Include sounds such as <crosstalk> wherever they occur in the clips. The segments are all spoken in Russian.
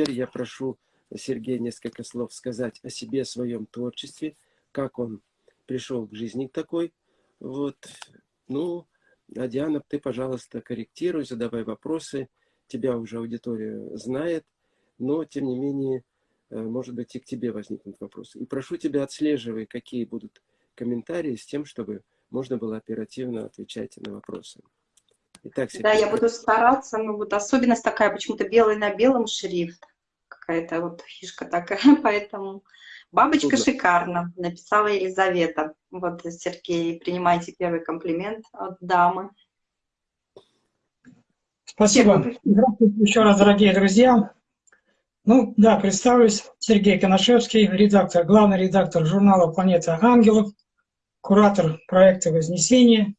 теперь я прошу Сергея несколько слов сказать о себе, о своем творчестве, как он пришел к жизни такой. Вот. Ну, а Диана, ты, пожалуйста, корректируй, задавай вопросы. Тебя уже аудитория знает, но, тем не менее, э, может быть, и к тебе возникнут вопросы. И прошу тебя, отслеживай, какие будут комментарии, с тем, чтобы можно было оперативно отвечать на вопросы. Итак, да, я буду стараться, но вот особенность такая, почему-то белый на белом шрифт, какая-то вот фишка такая, <laughs> поэтому бабочка Трудно. шикарно, написала Елизавета. Вот, Сергей, принимайте первый комплимент от дамы. Спасибо. Здравствуйте еще раз, дорогие друзья. Ну, да, представлюсь. Сергей Коношевский, редактор, главный редактор журнала «Планета ангелов», куратор проекта «Вознесение»,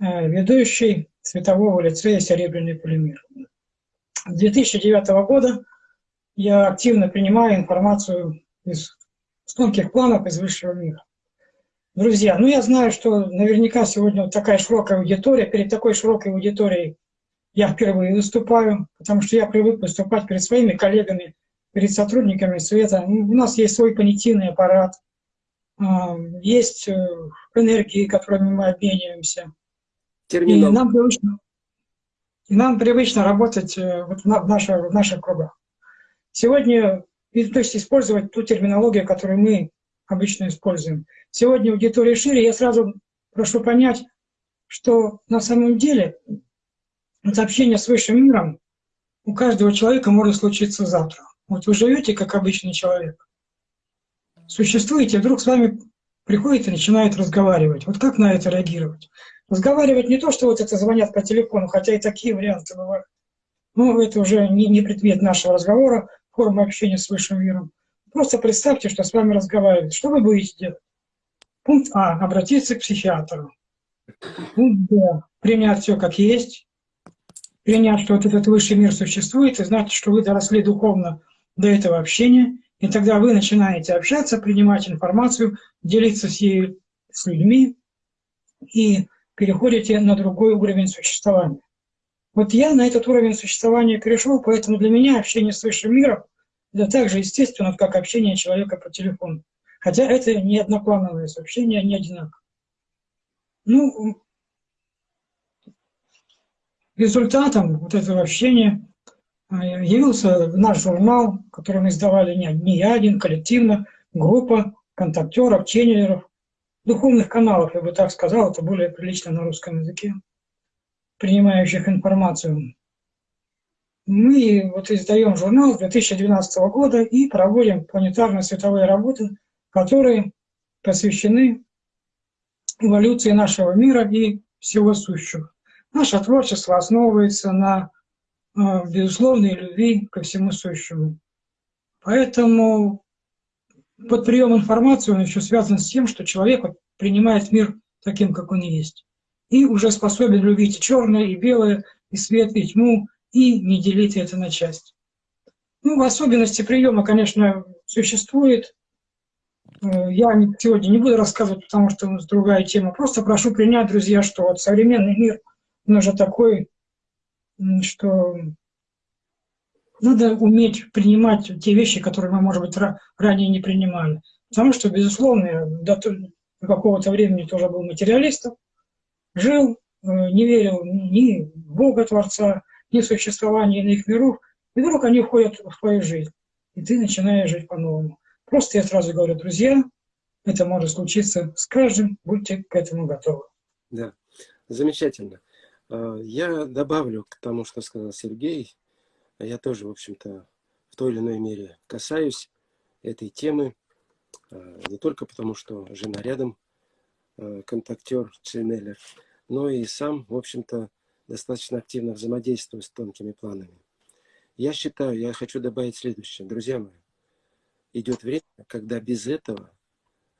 э, ведущий светового лицея «Серебряный полимер». С 2009 года я активно принимаю информацию из тонких планов из высшего мира. Друзья, ну я знаю, что наверняка сегодня вот такая широкая аудитория, перед такой широкой аудиторией я впервые выступаю, потому что я привык выступать перед своими коллегами, перед сотрудниками света. У нас есть свой понятийный аппарат, а, есть э, энергии, которыми мы обмениваемся. И нам привычно, и нам привычно работать э, вот в, наших, в наших кругах. Сегодня, то есть использовать ту терминологию, которую мы обычно используем. Сегодня аудитория шире, я сразу прошу понять, что на самом деле вот общение с высшим миром у каждого человека может случиться завтра. Вот вы живете как обычный человек, существуете, вдруг с вами приходит и начинает разговаривать. Вот как на это реагировать? Разговаривать не то, что вот это звонят по телефону, хотя и такие варианты бывают. Ну, это уже не, не предмет нашего разговора, форма общения с высшим миром. Просто представьте, что с вами разговаривают. Что вы будете делать? Пункт А. Обратиться к психиатру. Пункт Б. Принять все как есть. Принять, что вот этот высший мир существует, и знать, что вы доросли духовно до этого общения. И тогда вы начинаете общаться, принимать информацию, делиться с, ей, с людьми и переходите на другой уровень существования. Вот я на этот уровень существования перешел, поэтому для меня общение с высшим миром – это так же естественно, как общение человека по телефону. Хотя это не одноплановое сообщение, не одинаково. Ну, результатом вот этого общения а, явился наш журнал, который мы издавали не, не я один, коллективно, группа контактеров, ченнелеров, духовных каналов, я бы так сказал, это более прилично на русском языке, принимающих информацию. Мы вот издаем журнал с 2012 года и проводим планетарно-световые работы, которые посвящены эволюции нашего мира и всего сущего. Наше творчество основывается на э, безусловной любви ко всему сущему. Поэтому под прием информации он еще связан с тем, что человек принимает мир таким, как он есть. И уже способен любить и черное, и белое, и свет, и тьму, и не делить это на части. Ну, особенности приема, конечно, существует. Э, я сегодня не буду рассказывать, потому что у нас другая тема. Просто прошу принять, друзья, что вот современный мир, он уже такой, что надо уметь принимать те вещи, которые мы, может быть, ранее не принимали. Потому что, безусловно, до какого-то времени тоже был материалистом, жил, э, не верил ни в Бога Творца, ни в существование иных миров, и вдруг они входят в твою жизнь, и ты начинаешь жить по-новому. Просто я сразу говорю, друзья, это может случиться с каждым, будьте к этому готовы. Да, замечательно. Э, я добавлю к тому, что сказал Сергей, я тоже, в общем-то, в той или иной мере касаюсь этой темы, э, не только потому, что жена рядом, э, контактер, ченнелер, но и сам, в общем-то, достаточно активно взаимодействую с тонкими планами. Я считаю, я хочу добавить следующее. Друзья мои, идет время, когда без этого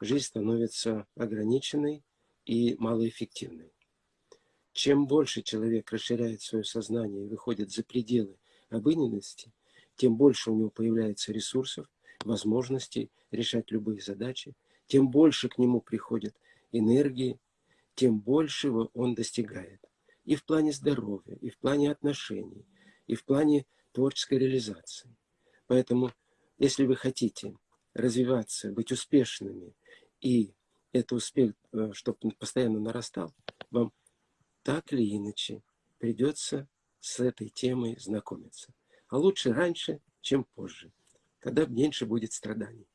жизнь становится ограниченной и малоэффективной. Чем больше человек расширяет свое сознание и выходит за пределы обыденности, тем больше у него появляется ресурсов, возможностей решать любые задачи, тем больше к нему приходит энергии, тем большего он достигает. И в плане здоровья, и в плане отношений, и в плане творческой реализации. Поэтому, если вы хотите развиваться, быть успешными, и это успех, э, чтобы постоянно нарастал, вам так или иначе придется с этой темой знакомиться. А лучше раньше, чем позже, когда меньше будет страданий.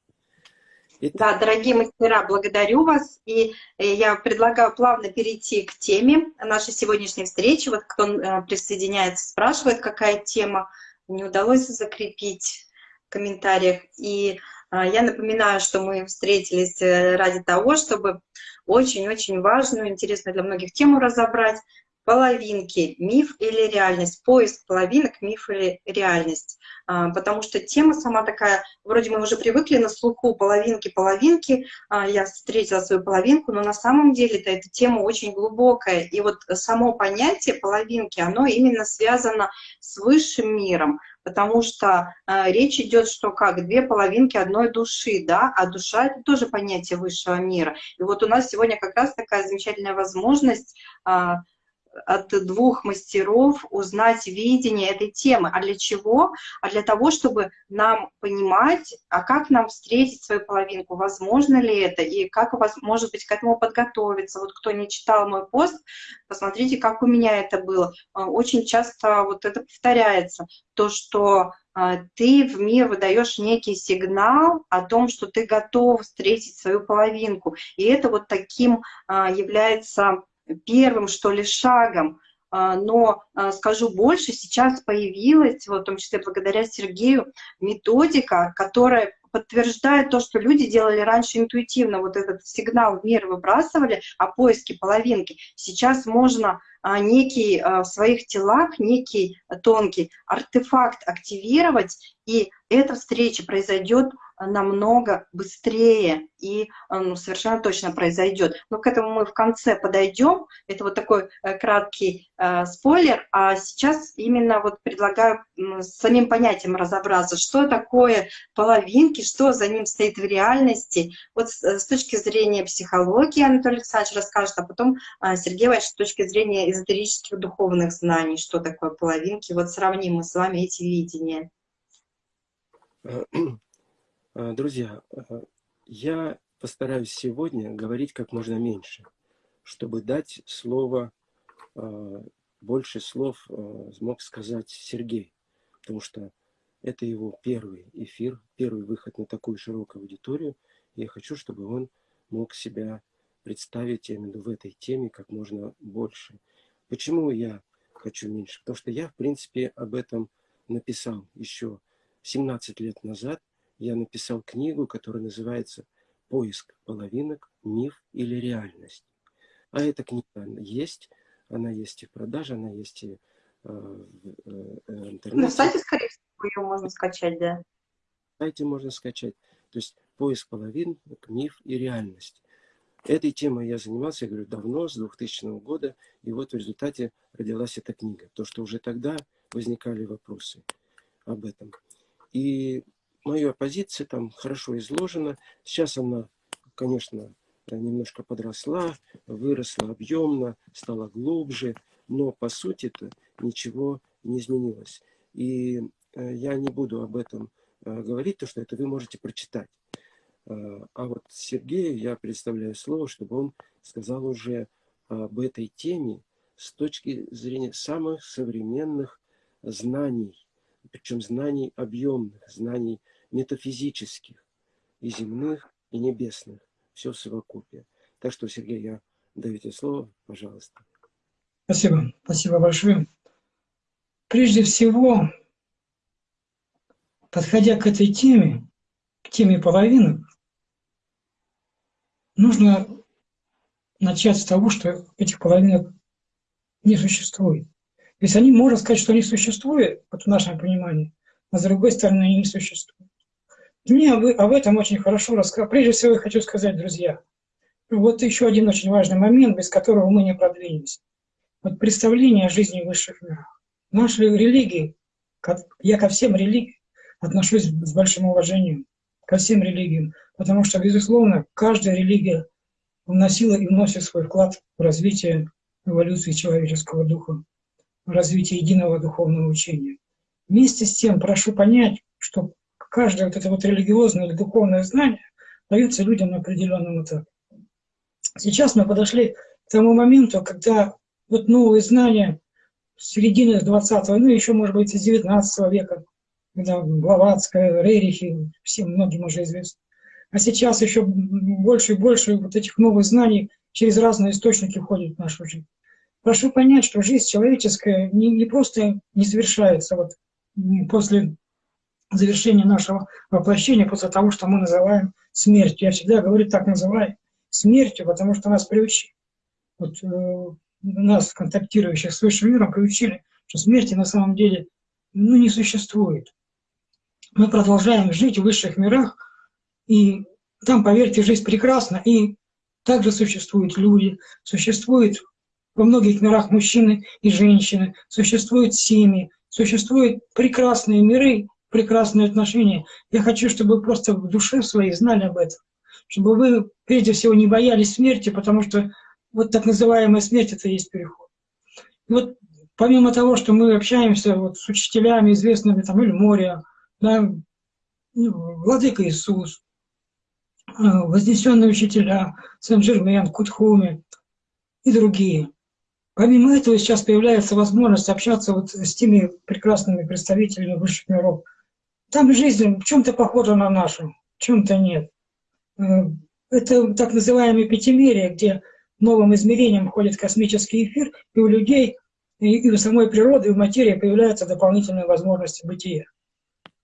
Итак. Да, дорогие мастера, благодарю вас. И э, я предлагаю плавно перейти к теме нашей сегодняшней встречи. Вот кто э, присоединяется, спрашивает, какая тема. Не удалось закрепить в комментариях. И а, я напоминаю, что мы встретились э, ради того, чтобы очень-очень важную, интересную для многих тему разобрать половинки, миф или реальность, поиск половинок, миф или реальность. А, потому что тема сама такая, вроде мы уже привыкли на слуху половинки, половинки, а, я встретила свою половинку, но на самом деле -то эта тема очень глубокая. И вот само понятие половинки, оно именно связано с высшим миром, потому что э, речь идет, что как две половинки одной души, да, а душа это тоже понятие высшего мира. И вот у нас сегодня как раз такая замечательная возможность от двух мастеров узнать видение этой темы. А для чего? А для того, чтобы нам понимать, а как нам встретить свою половинку, возможно ли это, и как у вас, может быть, к этому подготовиться. Вот кто не читал мой пост, посмотрите, как у меня это было. А, очень часто вот это повторяется, то, что а, ты в мир выдаешь некий сигнал о том, что ты готов встретить свою половинку. И это вот таким а, является первым, что ли, шагом. А, но а, скажу больше, сейчас появилась, вот, в том числе благодаря Сергею, методика, которая подтверждает то, что люди делали раньше интуитивно, вот этот сигнал в мир выбрасывали о поиске половинки. Сейчас можно а, некий в своих телах, некий тонкий артефакт активировать, и эта встреча произойдет намного быстрее и ну, совершенно точно произойдет. Но к этому мы в конце подойдем. Это вот такой э, краткий э, спойлер. А сейчас именно вот предлагаю с самим понятием разобраться, что такое половинки, что за ним стоит в реальности. Вот с, э, с точки зрения психологии Анатолий Александрович расскажет, а потом э, Сергей Иванович с точки зрения эзотерических духовных знаний, что такое половинки. Вот сравним мы с вами эти видения. Э, э, друзья, э, я постараюсь сегодня говорить как можно меньше, чтобы дать слово, больше слов смог сказать Сергей, потому что это его первый эфир, первый выход на такую широкую аудиторию. Я хочу, чтобы он мог себя представить именно в этой теме как можно больше. Почему я хочу меньше? Потому что я, в принципе, об этом написал еще 17 лет назад я написал книгу, которая называется «Поиск половинок. Миф или реальность». А эта книга есть, она есть и в продаже, она есть и э, в э, интернете. На сайте, скорее всего, ее можно скачать, да? На сайте можно скачать. То есть поиск половинок, миф и реальность. Этой темой я занимался, я говорю, давно, с 2000 года, и вот в результате родилась эта книга. То, что уже тогда возникали вопросы об этом. И моя позиция там хорошо изложена. Сейчас она, конечно, немножко подросла, выросла объемно, стала глубже, но по сути-то ничего не изменилось. И э, я не буду об этом э, говорить, то что это вы можете прочитать. Э, а вот Сергею я представляю слово, чтобы он сказал уже об этой теме с точки зрения самых современных знаний причем знаний объемных, знаний метафизических, и земных, и небесных, все в совокупе. Так что, Сергей, я даю тебе слово, пожалуйста. Спасибо, спасибо большое. Прежде всего, подходя к этой теме, к теме половинок, нужно начать с того, что этих половинок не существует. То есть они, можно сказать, что они существуют, вот в нашем понимании, а с другой стороны они не существуют. Мне об этом очень хорошо рассказал. Прежде всего я хочу сказать, друзья, вот еще один очень важный момент, без которого мы не продвинемся. Вот представление о жизни в высших мирах. Наши религии, я ко всем религиям отношусь с большим уважением, ко всем религиям, потому что, безусловно, каждая религия вносила и вносит свой вклад в развитие эволюции человеческого духа развития единого духовного учения. Вместе с тем прошу понять, что каждое вот это вот религиозное или духовное знание дается людям на определенном этапе. Сейчас мы подошли к тому моменту, когда вот новые знания середины 20-го, ну еще, может быть, из 19 века, когда Блаватская, Рерихи, всем многим уже известно. А сейчас еще больше и больше вот этих новых знаний через разные источники входят в нашу жизнь. Прошу понять, что жизнь человеческая не, не просто не завершается вот после завершения нашего воплощения, после того, что мы называем смертью. Я всегда говорю, так называю, смертью, потому что нас приучили. Вот, э, нас, контактирующих с высшим миром, приучили, что смерти на самом деле ну, не существует. Мы продолжаем жить в высших мирах, и там, поверьте, жизнь прекрасна, и также существуют люди, существуют во многих мирах мужчины и женщины, существуют семьи, существуют прекрасные миры, прекрасные отношения. Я хочу, чтобы вы просто в душе своей знали об этом, чтобы вы, прежде всего, не боялись смерти, потому что вот так называемая смерть – это и есть переход. И вот помимо того, что мы общаемся вот с учителями известными, там, или Моря, да, ну, Владыка Иисус, э, вознесенные учителя, Сен-Жермен, Кутхуми и другие. Помимо этого сейчас появляется возможность общаться вот с теми прекрасными представителями высших миров. Там жизнь в чем-то похожа на нашу, в чем-то нет. Э, это так называемое пятимерие, где новым измерением входит космический эфир, и у людей, и, и у самой природы, и у материи появляются дополнительные возможности бытия.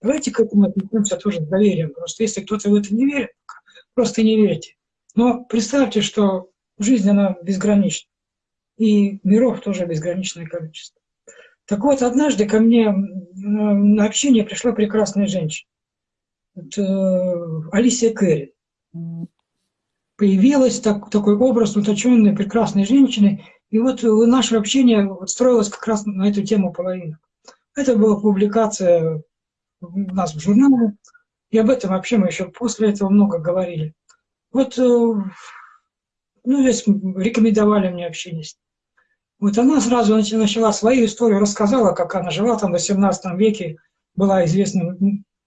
Давайте к этому отнесемся тоже с доверием. Просто если кто-то в это не верит, просто не верьте. Но представьте, что жизнь, она безгранична. И миров тоже безграничное количество. Так вот, однажды ко мне на общение пришла прекрасная женщина. Это Алисия Керри появилась так, такой образ уточенной, прекрасной женщины. И вот наше общение строилось как раз на эту тему половины. Это была публикация у нас в журнале, и об этом вообще мы еще после этого много говорили. Вот, э, ну, здесь рекомендовали мне общение с ней. Вот она сразу начала свою историю, рассказала, как она жила там в 18 веке, была известна,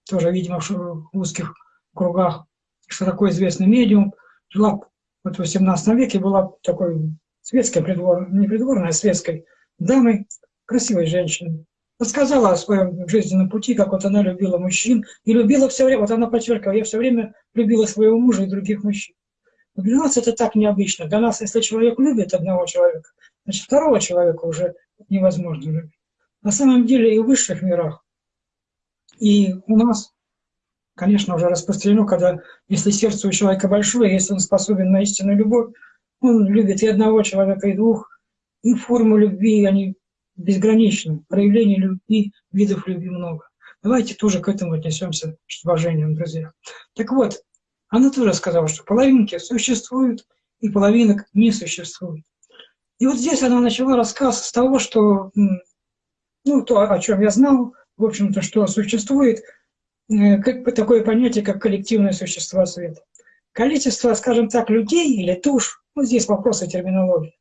тоже, видимо, в узких кругах, что такое известный медиум жила вот в 18 веке, была такой светской придворной, не придворной, а светской дамой, красивой женщиной. Рассказала о своем жизненном пути, как вот она любила мужчин, и любила все время, вот она подчеркивала, я все время любила своего мужа и других мужчин. Для нас это так необычно. Для нас, если человек любит одного человека, значит, второго человека уже невозможно любить. На самом деле и в высших мирах, и у нас конечно, уже распространено, когда если сердце у человека большое, если он способен на истинную любовь, он любит и одного человека, и двух, и форму любви, они безграничны. Проявлений любви, видов любви много. Давайте тоже к этому отнесемся с уважением, друзья. Так вот, она тоже сказала, что половинки существуют, и половинок не существует. И вот здесь она начала рассказ с того, что, ну, то, о чем я знал, в общем-то, что существует – Э, как такое понятие, как коллективное существо света. Количество, скажем так, людей или туш, ну здесь вопросы терминологии,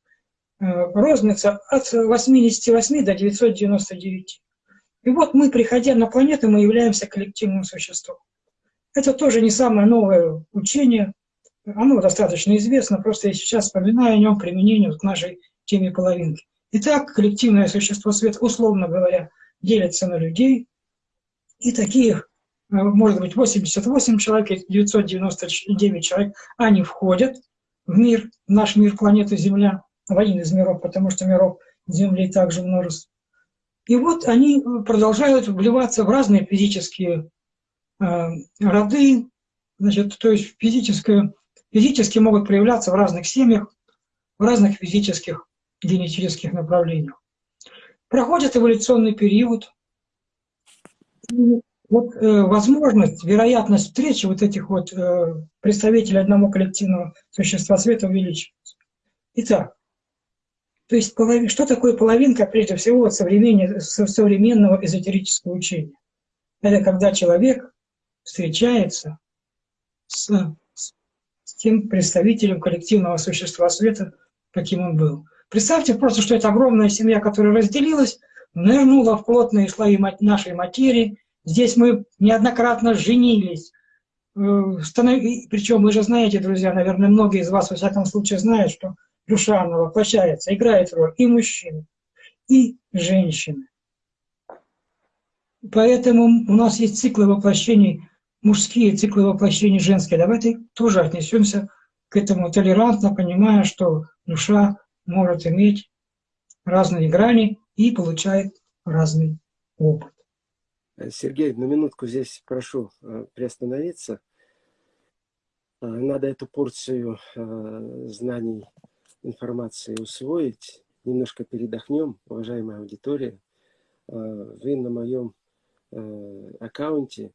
э, рознится от 88 до 999. И вот мы, приходя на планету, мы являемся коллективным существом. Это тоже не самое новое учение, оно достаточно известно, просто я сейчас вспоминаю о нем применение к нашей теме половинки. Итак, коллективное существо света, условно говоря, делится на людей, и таких Э, может быть 88 человек, 999 человек, они входят в мир, в наш мир, планету Земля, в один из миров, потому что миров Земли также множество. И вот они продолжают вливаться в разные физические э, роды, значит, то есть физическое, физически могут проявляться в разных семьях, в разных физических генетических направлениях. Проходит эволюционный период, вот э, возможность, вероятность встречи вот этих вот э, представителей одного коллективного существа света увеличивается. Итак, то есть что такое половинка, прежде всего, от современного эзотерического учения? Это когда человек встречается с, с, тем представителем коллективного существа света, каким он был. Представьте просто, что это огромная семья, которая разделилась, нырнула в плотные слои нашей материи, Здесь мы неоднократно женились. Э, Причем вы же знаете, друзья, наверное, многие из вас, во всяком случае, знают, что душа, она воплощается, играет роль и мужчины, и женщины. Поэтому у нас есть циклы воплощений мужские, циклы воплощений женские. Давайте тоже отнесемся к этому толерантно, понимая, что душа может иметь разные грани и получает разный опыт. Сергей, на минутку здесь прошу э, приостановиться. Э, надо эту порцию э, знаний, информации усвоить. Немножко передохнем, уважаемая аудитория. Вы на моем аккаунте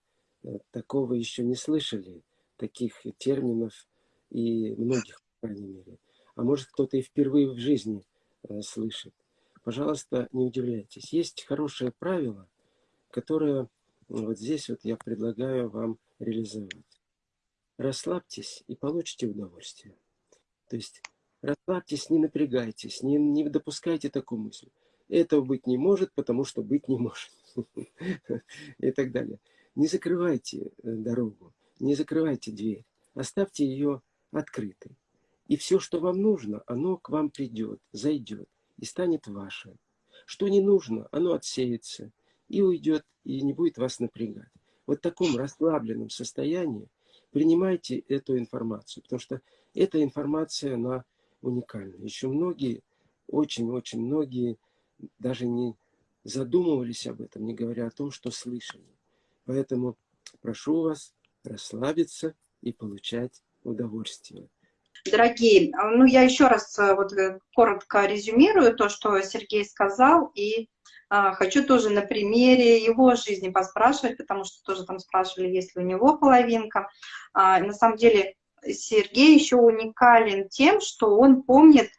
такого еще не слышали, таких терминов и многих, по крайней мере. А может, кто-то и впервые в жизни слышит. Пожалуйста, не удивляйтесь. Есть хорошее правило, которое вот здесь вот я предлагаю вам реализовать. Расслабьтесь и получите удовольствие. То есть расслабьтесь, не напрягайтесь, не, не допускайте такую мысль. Этого быть не может, потому что быть не может. <laughs> И так далее. Не закрывайте э, дорогу, не закрывайте дверь. Оставьте ее открытой. И все, что вам нужно, оно к вам придет, зайдет и станет вашим. Что не нужно, оно отсеется и уйдет, и не будет вас напрягать. Вот в таком расслабленном состоянии принимайте эту информацию, потому что эта информация, она уникальна. Еще многие, очень-очень многие даже не задумывались об этом, не говоря о том, что слышали. Поэтому прошу вас расслабиться и получать удовольствие. Дорогие, ну я еще раз э, вот э, коротко резюмирую то, что Сергей сказал, и а, хочу тоже на примере его жизни поспрашивать, потому что тоже там спрашивали, есть ли у него половинка. А, на самом деле Сергей еще уникален тем, что он помнит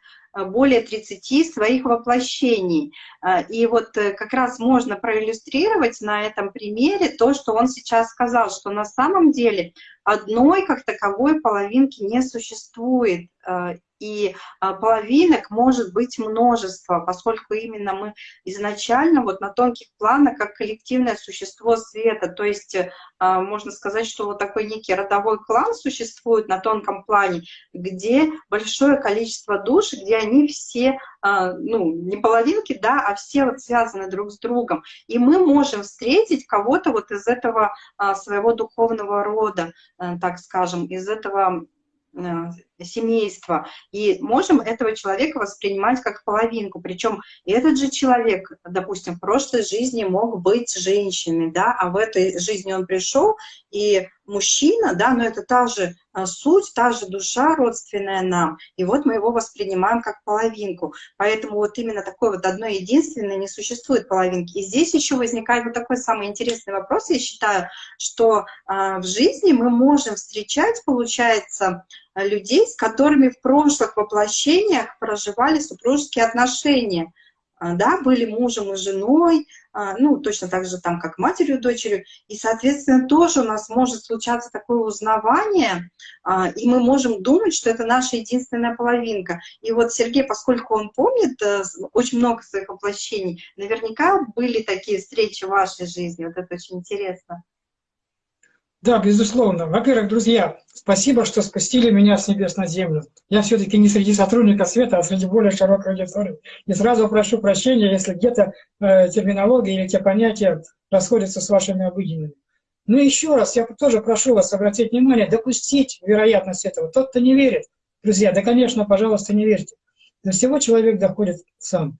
более 30 своих воплощений. Э, и вот э, как раз можно проиллюстрировать на этом примере то, что он сейчас сказал, что на самом деле одной как таковой половинки не существует и а, половинок может быть множество, поскольку именно мы изначально вот на тонких планах как коллективное существо света, то есть а, можно сказать, что вот такой некий родовой клан существует на тонком плане, где большое количество душ, где они все, а, ну, не половинки, да, а все вот связаны друг с другом. И мы можем встретить кого-то вот из этого своего духовного рода, э, так скажем, из этого Э, семейства, и можем этого человека воспринимать как половинку. Причем этот же человек, допустим, в прошлой жизни мог быть женщиной, да, а в этой жизни он пришел, и мужчина, да, но это та же а, суть, та же душа родственная нам, и вот мы его воспринимаем как половинку. Поэтому вот именно такой вот одной единственной не существует половинки. И здесь еще возникает вот такой самый интересный вопрос, я считаю, что а, в жизни мы можем встречать, получается, людей, с которыми в прошлых воплощениях проживали супружеские отношения. А, да, были мужем и женой, а, ну, точно так же там, как матерью и дочерью, и, соответственно, тоже у нас может случаться такое узнавание, а, и мы можем думать, что это наша единственная половинка. И вот Сергей, поскольку он помнит э, очень много своих воплощений, наверняка были такие встречи в вашей жизни, вот это очень интересно. Да, безусловно. Во-первых, друзья, спасибо, что спустили меня с небес на землю. Я все-таки не среди сотрудников света, а среди более широкой аудитории. И сразу прошу прощения, если где-то э, терминология или те понятия расходятся с вашими обыденными. Ну еще раз, я тоже прошу вас обратить внимание, допустить вероятность этого. Тот, кто не верит, друзья, да, конечно, пожалуйста, не верьте. До всего человек доходит сам.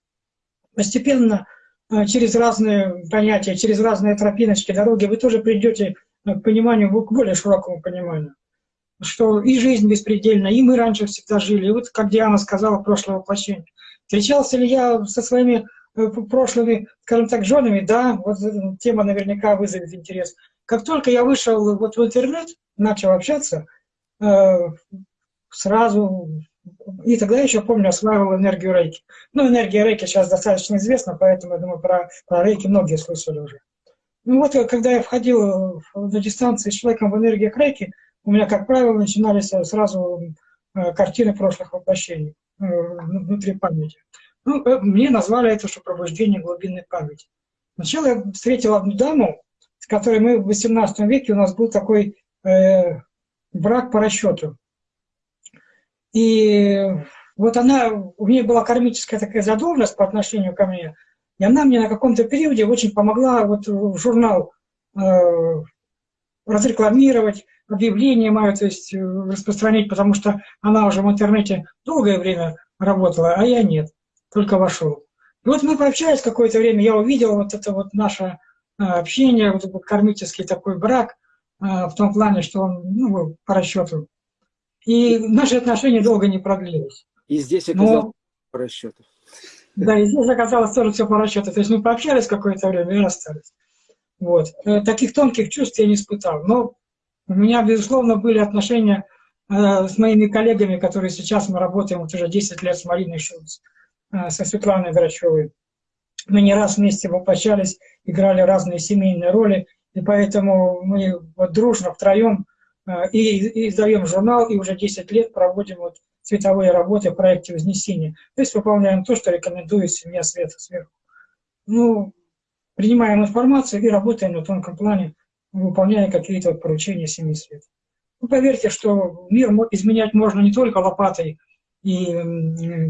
Постепенно, э, через разные понятия, через разные тропиночки, дороги, вы тоже придете к пониманию, к более широкому пониманию, что и жизнь беспредельна, и мы раньше всегда жили. И вот, как Диана сказала, прошлое воплощение. Встречался ли я со своими э, прошлыми, скажем так, женами? Да, вот тема наверняка вызовет интерес. Как только я вышел вот в интернет, начал общаться, э, сразу, и тогда еще помню, осваивал энергию рейки. Ну, энергия рейки сейчас достаточно известна, поэтому, я думаю, про, про рейки многие слышали уже. Ну вот, когда я входил на дистанции с человеком в энергии крейки, у меня, как правило, начинались сразу э, картины прошлых воплощений э, внутри памяти. Ну, э, мне назвали это, что пробуждение глубинной памяти. Сначала я встретил одну даму, с которой мы в 18 веке, у нас был такой э, брак по расчету. И вот она, у нее была кармическая такая задолженность по отношению ко мне, и она мне на каком-то периоде очень помогла вот журнал э, разрекламировать, объявление мое, то есть э, распространить, потому что она уже в интернете долгое время работала, а я нет, только вошел. И вот мы пообщались какое-то время, я увидел вот это вот наше э, общение, вот этот кармический такой брак, э, в том плане, что он ну, по расчету. И наши отношения долго не продлились. И здесь оказалось Но, по расчету. Да, и здесь оказалось тоже все по расчету. То есть мы пообщались какое-то время и расстались. Вот. Таких тонких чувств я не испытал. Но у меня, безусловно, были отношения э, с моими коллегами, которые сейчас мы работаем вот уже 10 лет с Мариной Шулц, э, со Светланой Грачевой. Мы не раз вместе воплощались, играли разные семейные роли, и поэтому мы вот дружно втроем э, и издаем журнал, и уже 10 лет проводим вот цветовые работы в проекте Вознесения. То есть выполняем то, что рекомендует семья Света сверху. Ну, принимаем информацию и работаем на тонком плане выполняя какие-то поручения семьи света. Ну, поверьте, что мир изменять можно не только лопатой и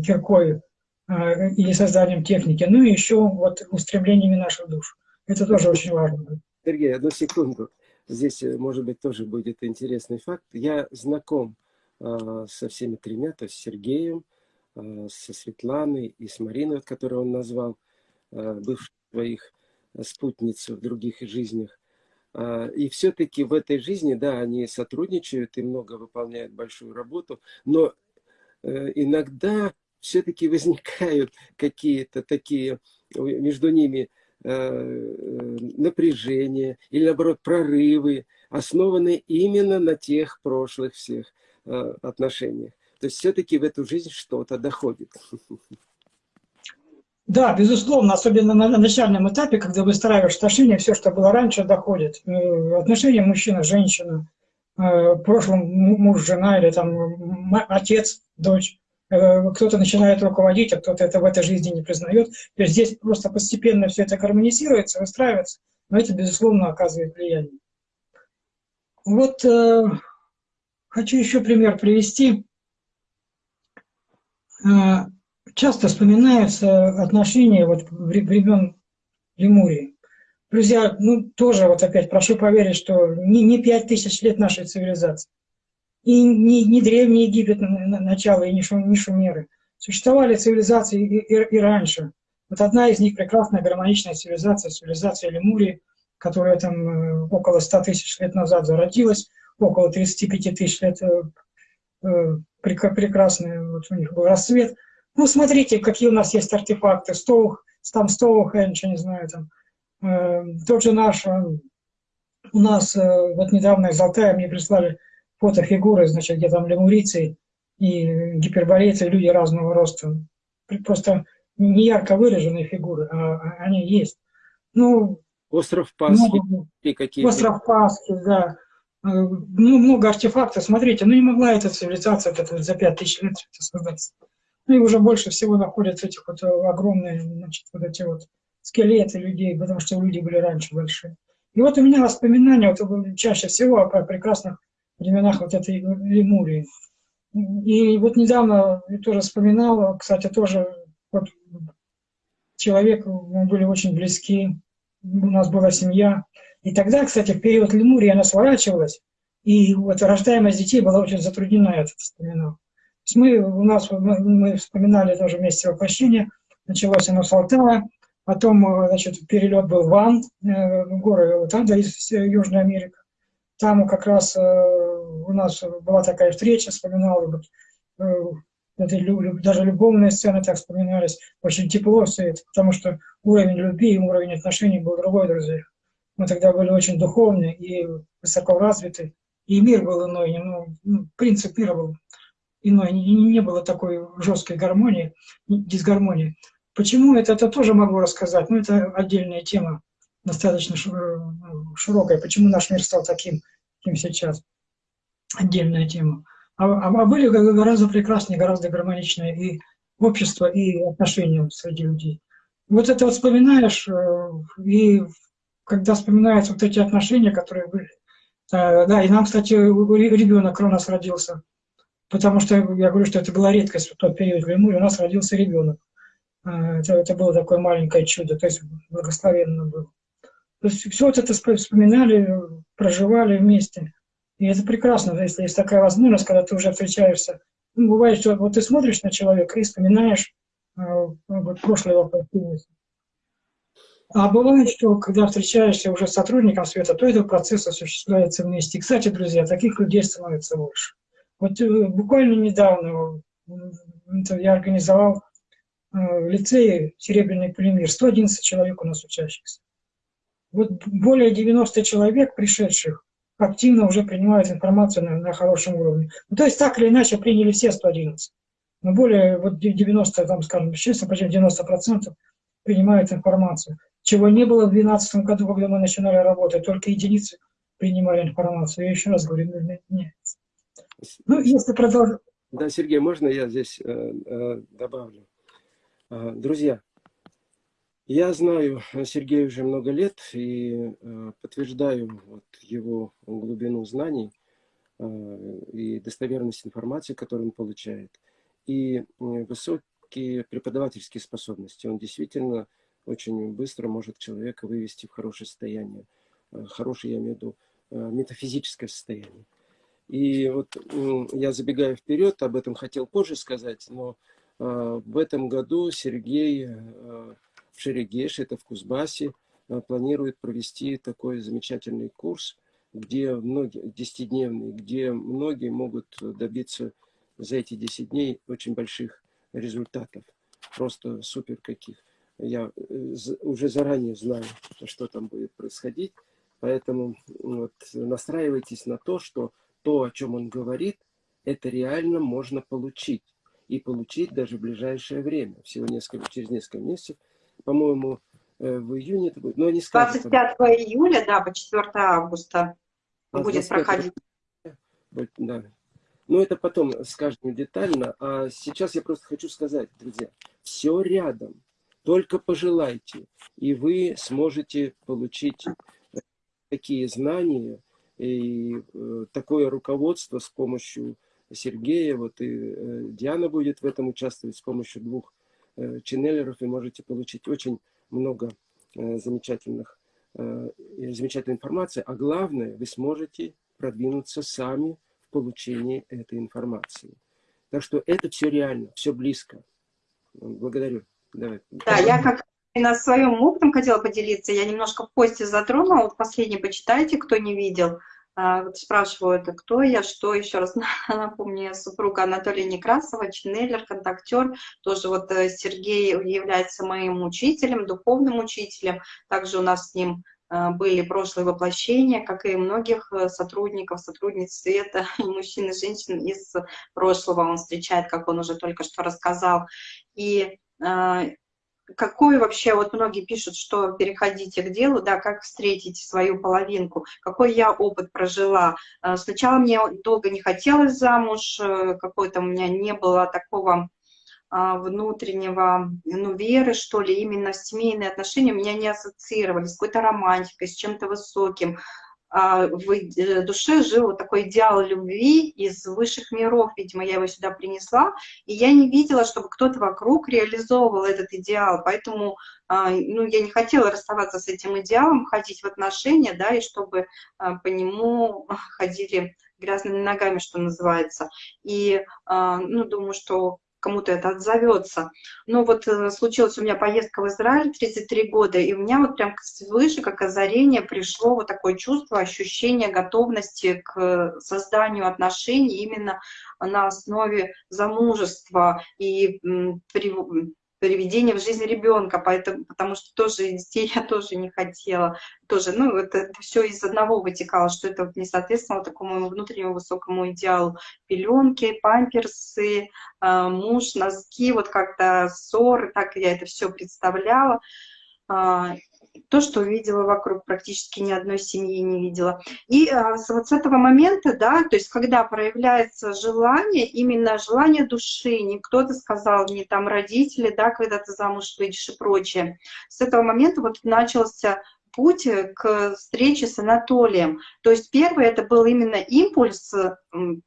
киркой э, или созданием техники, но и еще вот устремлениями наших душ. Это тоже очень важно. Сергей, одну секунду. Здесь, э, может быть, тоже будет интересный факт. Я знаком со всеми тремя, то есть с Сергеем, э, со Светланой и с Мариной, которую он назвал, э, бывших своих спутниц в других жизнях. А, и все-таки в этой жизни, да, они сотрудничают и много выполняют большую работу, но э, иногда все-таки возникают <laughs> какие-то такие между ними э, напряжения или, наоборот, прорывы, основанные именно на тех прошлых всех отношениях. То есть все-таки в эту жизнь что-то доходит. Да, безусловно, особенно на начальном этапе, когда выстраиваешь отношения, все, что было раньше, доходит. Э, отношения мужчина-женщина, э, в прошлом муж-жена или там отец, дочь. Э, кто-то начинает руководить, а кто-то это в этой жизни не признает. То есть здесь просто постепенно все это гармонизируется, выстраивается, но это, безусловно, оказывает влияние. Вот э, хочу еще пример привести часто вспоминаются отношения вот времен Лемурии. Друзья, ну тоже вот опять прошу поверить, что не, 5 тысяч лет нашей цивилизации, и не, не Древний Египет на, на, начало, и не, шум, не Шумеры. Существовали цивилизации и, и, и раньше. Вот одна из них прекрасная гармоничная цивилизация, цивилизация Лемурии, которая там э, около 100 тысяч лет назад зародилась, около 35 тысяч лет э, э, прекрасный вот у них был рассвет – ну, смотрите, какие у нас есть артефакты. Стоух, там Стоухендж, не знаю, там. Э, тот же наш, э, у нас э, вот недавно из Алтая мне прислали фотофигуры, значит, где там лемурийцы и гиперборейцы, люди разного роста. Просто не ярко выраженные фигуры, а, а они есть. Ну, Остров Пасхи. Много, какие Остров Пасхи, да. Э, ну, много артефактов. Смотрите, ну не могла эта цивилизация это за пять тысяч лет создаться. Ну и уже больше всего находят этих вот э, огромные, значит, вот эти вот скелеты людей, потому что люди были раньше большие. И вот у меня воспоминания вот, чаще всего о прекрасных временах вот этой Лемурии. И вот недавно я тоже вспоминала, кстати, тоже вот человек, мы были очень близки, у нас была семья. И тогда, кстати, в период Лемурии она сворачивалась, и вот рождаемость детей была очень затруднена, я это вспоминал мы, у нас, мы, вспоминали тоже вместе воплощение, началось оно с Алтая, потом, э, значит, перелет был в Ан, э, горы Утанда из Южной Америки. Там как раз э, у нас была такая встреча, вспоминал, вот, даже любовные сцены так вспоминались, очень тепло все это, потому что уровень любви и уровень отношений был другой, друзья. Мы тогда были очень духовны и высоко развиты, и мир был иной, ну, принцип мира был иной, не, не было такой жесткой гармонии, дисгармонии. Почему это, это тоже могу рассказать, но ну, это отдельная тема, достаточно широкая. Почему наш мир стал таким, каким сейчас? Отдельная тема. А, а, а были гораздо прекраснее, гораздо гармоничнее и общество, и отношения среди людей. Вот это вот вспоминаешь, э, и когда вспоминаются вот эти отношения, которые были. Да, и нам, кстати, ребенок у нас родился. Потому что я говорю, что это была редкость в тот период времени, у нас родился ребенок. Это, это было такое маленькое чудо, то есть благословенно было. То есть все вот это вспоминали, проживали вместе. И это прекрасно, если есть такая возможность, когда ты уже встречаешься. Ну, бывает, что вот ты смотришь на человека и вспоминаешь э, вот, прошлое его а бывает, что когда встречаешься уже с сотрудником света, то этот процесс осуществляется вместе. Кстати, друзья, таких людей становится больше. Вот э, буквально недавно я организовал э, в лицее «Серебряный полимер». 111 человек у нас учащихся. Вот более 90 человек, пришедших, активно уже принимают информацию на, на хорошем уровне. Ну, то есть так или иначе приняли все 111. Но более вот 90, там, скажем, честно, почти 90% принимают информацию чего не было в 2012 году, когда мы начинали работать, только единицы принимали информацию. Я еще раз говорю, нет. Ну, если продолжить... Да, Сергей, можно я здесь э, э, добавлю? Э, друзья, я знаю Сергея уже много лет и э, подтверждаю вот, его глубину знаний э, и достоверность информации, которую он получает, и высокие преподавательские способности. Он действительно очень быстро может человека вывести в хорошее состояние. Э, хорошее, я имею в виду, э, метафизическое состояние. И вот я забегаю вперед, об этом хотел позже сказать, но э, в этом году Сергей Шерегеш, это в Кузбассе, планирует провести такой замечательный курс, где многие, десятидневный, где многие могут добиться за эти 10 дней очень больших результатов. Просто супер каких я э, уже заранее знаю, что там будет происходить. Поэтому вот, настраивайтесь на то, что то, о чем он говорит, это реально можно получить. И получить даже в ближайшее время. Всего несколько, через несколько месяцев. По-моему, э, в июне это будет. Но не скажут, 25 там... июля, да, по 4 августа а будет проходить. Да. Но это потом скажем детально. А сейчас я просто хочу сказать, друзья, все рядом. Только пожелайте, и вы сможете получить такие знания и э, такое руководство с помощью Сергея, вот и э, Диана будет в этом участвовать с помощью двух э, ченнелеров, и можете получить очень много замечательных, замечательной информации, а главное, вы сможете продвинуться сами в получении этой информации. Так что это все реально, все близко. Благодарю. Да, я как на своем опытом хотела поделиться. Я немножко в посте затронула. Вот последний почитайте, кто не видел. А, вот спрашивают, кто я, что, еще раз <laughs> напомню, я супруга Анатолия Некрасова, ченнелер, контактер, тоже вот э, Сергей является моим учителем, духовным учителем, также у нас с ним э, были прошлые воплощения, как и многих э, сотрудников, сотрудниц света, <laughs> мужчин и женщин из прошлого он встречает, как он уже только что рассказал. И а, какой вообще, вот многие пишут, что переходите к делу, да, как встретить свою половинку, какой я опыт прожила. А, сначала мне долго не хотелось замуж, э, какой-то у меня не было такого а, внутреннего, ну, веры, что ли, именно семейные отношения меня не ассоциировались с какой-то романтикой, с чем-то высоким. А, в э, душе жил вот такой идеал любви из высших миров, видимо, я его сюда принесла, и я не видела, чтобы кто-то вокруг реализовывал этот идеал, поэтому а, ну, я не хотела расставаться с этим идеалом, ходить в отношения, да, и чтобы а, по нему <laughs> ходили грязными ногами, что называется. И, ну, думаю, что кому-то это отзовется. Но вот э, случилась у меня поездка в Израиль 33 года, и у меня вот прям свыше, как озарение, пришло вот такое чувство, ощущение готовности к созданию отношений именно на основе замужества и приведение в жизнь ребенка, поэтому, потому что тоже детей я тоже не хотела. Тоже, ну, это, это все из одного вытекало, что это не соответствовало такому внутреннему высокому идеалу. Пеленки, памперсы, э, муж, носки, вот как-то ссоры, так я это все представляла. То, что увидела вокруг, практически ни одной семьи не видела. И а, вот с этого момента, да, то есть когда проявляется желание, именно желание души, не кто-то сказал, не там родители, да, когда ты замуж выйдешь и прочее, с этого момента вот начался путь к встрече с Анатолием. То есть первый это был именно импульс,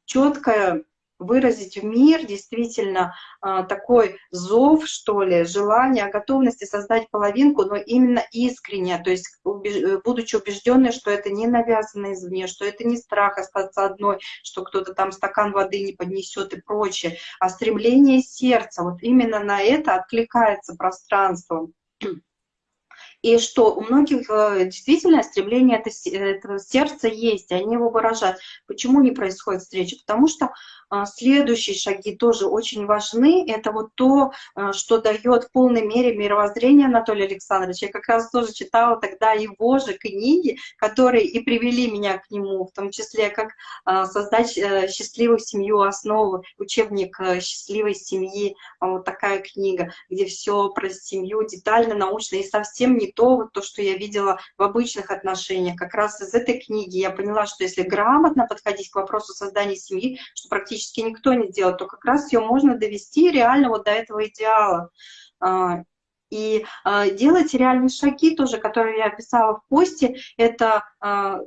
четкое выразить в мир действительно а, такой зов, что ли, желание, готовности создать половинку, но именно искренне, то есть будучи убежденной, что это не навязано извне, что это не страх остаться одной, что кто-то там стакан воды не поднесет и прочее, а стремление сердца, вот именно на это откликается пространство. И что у многих э, действительно стремление это, этого сердца есть, они его выражают. Почему не происходит встреча? Потому что а, следующие шаги тоже очень важны. Это вот то, а, что дает в полной мере мировоззрение Анатолия Александровича. Я как раз тоже читала тогда его же книги, которые и привели меня к нему, в том числе как создать э, счастливую семью, основу, учебник э, счастливой семьи, вот такая книга, где все про семью детально, научно и совсем не то, вот то, что я видела в обычных отношениях. Как раз из этой книги я поняла, что если грамотно подходить к вопросу создания семьи, что практически никто не делает, то как раз ее можно довести реально вот до этого идеала. А, и а, делать реальные шаги тоже, которые я описала в посте, это а,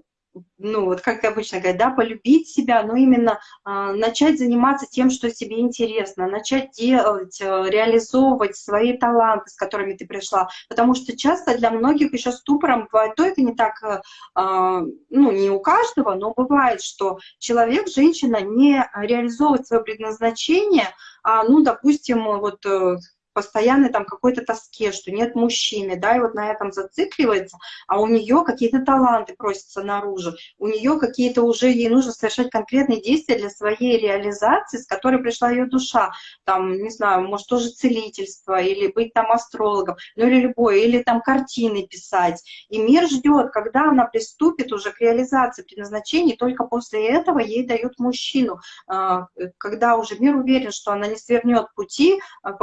ну вот как обычно говорят, да, полюбить себя, но именно э, начать заниматься тем, что тебе интересно, начать делать, э, реализовывать свои таланты, с которыми ты пришла, потому что часто для многих еще ступором бывает, то это не так, э, ну не у каждого, но бывает, что человек, женщина не реализовывает свое предназначение, а, ну, допустим, вот э, постоянной там какой-то тоске, что нет мужчины, да, и вот на этом зацикливается, а у нее какие-то таланты просятся наружу, у нее какие-то уже, ей нужно совершать конкретные действия для своей реализации, с которой пришла ее душа, там, не знаю, может тоже целительство, или быть там астрологом, ну или любое, или там картины писать. И мир ждет, когда она приступит уже к реализации предназначений, только после этого ей дают мужчину, а, когда уже мир уверен, что она не свернет пути, а,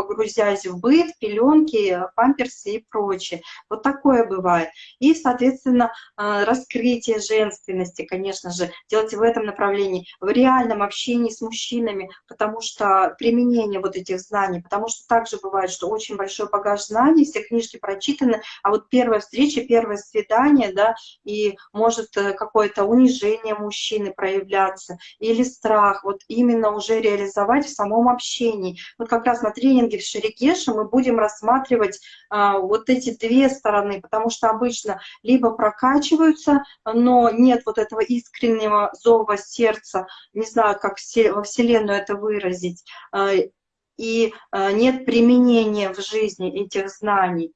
погрузясь в быт, пеленки, памперсы и прочее. Вот такое бывает. И, соответственно, э, раскрытие женственности, конечно же, делать в этом направлении, в реальном общении с мужчинами, потому что применение вот этих знаний, потому что также бывает, что очень большой багаж знаний, все книжки прочитаны, а вот первая встреча, первое свидание, да, и может э, какое-то унижение мужчины проявляться, или страх, вот именно уже реализовать в самом общении. Вот как раз на тренинге в Шереге Кеша мы будем рассматривать а, вот эти две стороны, потому что обычно либо прокачиваются, но нет вот этого искреннего зова сердца, не знаю, как во Вселенную это выразить, а, и а, нет применения в жизни этих знаний.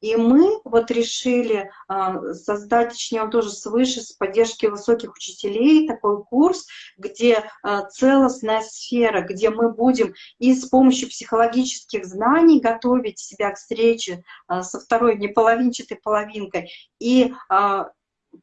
И мы вот решили а, создать, точнее, он тоже свыше, с поддержки высоких учителей, такой курс, где а, целостная сфера, где мы будем и с помощью психологических знаний готовить себя к встрече а, со второй неполовинчатой половинкой, и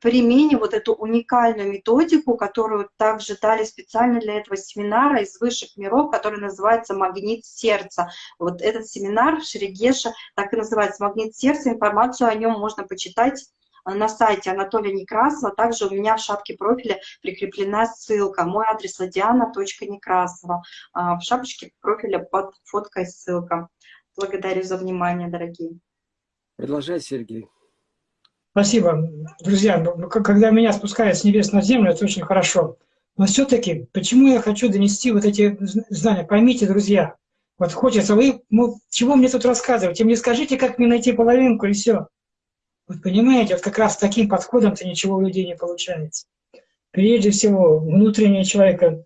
применим вот эту уникальную методику, которую также дали специально для этого семинара из высших миров, который называется «Магнит сердца». Вот этот семинар Шерегеша так и называется «Магнит сердца». Информацию о нем можно почитать на сайте Анатолия Некрасова. Также у меня в шапке профиля прикреплена ссылка. Мой адрес ладиана.некрасова. А, в шапочке профиля под фоткой ссылка. Благодарю за внимание, дорогие. Продолжай, Сергей. Спасибо. Друзья, ну, когда меня спускают с небес на землю, это очень хорошо. Но все-таки, почему я хочу донести вот эти знания? Поймите, друзья, вот хочется, вы, ну, чего мне тут рассказывать? Мне скажите, как мне найти половинку, и все. Вот понимаете, вот как раз таким подходом-то ничего у людей не получается. Прежде всего, внутреннее человека,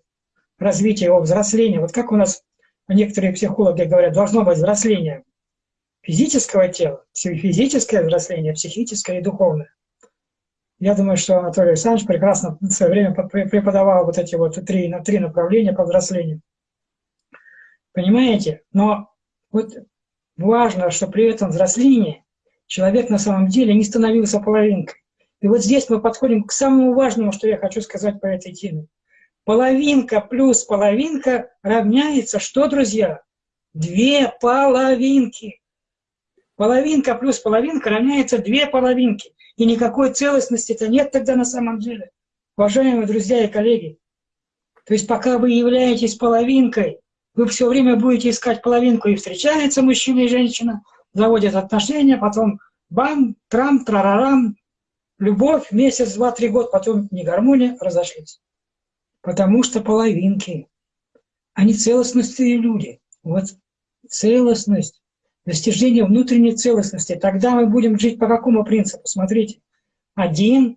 развитие его, взросление. Вот как у нас некоторые психологи говорят, должно быть взросление физического тела, физическое взросление, психическое и духовное. Я думаю, что Анатолий Александрович прекрасно в свое время преподавал вот эти вот три, три направления по взрослению. Понимаете? Но вот важно, что при этом взрослении человек на самом деле не становился половинкой. И вот здесь мы подходим к самому важному, что я хочу сказать по этой теме. Половинка плюс половинка равняется что, друзья? Две половинки. Половинка плюс половинка равняется две половинки. И никакой целостности-то нет тогда на самом деле. Уважаемые друзья и коллеги, то есть пока вы являетесь половинкой, вы все время будете искать половинку, и встречается мужчина и женщина, заводят отношения, потом бам, трам, трарарам, любовь, месяц, два, три года, потом не гармония, разошлись. Потому что половинки, они целостностные люди. Вот целостность, достижение внутренней целостности. Тогда мы будем жить по какому принципу? Смотрите, один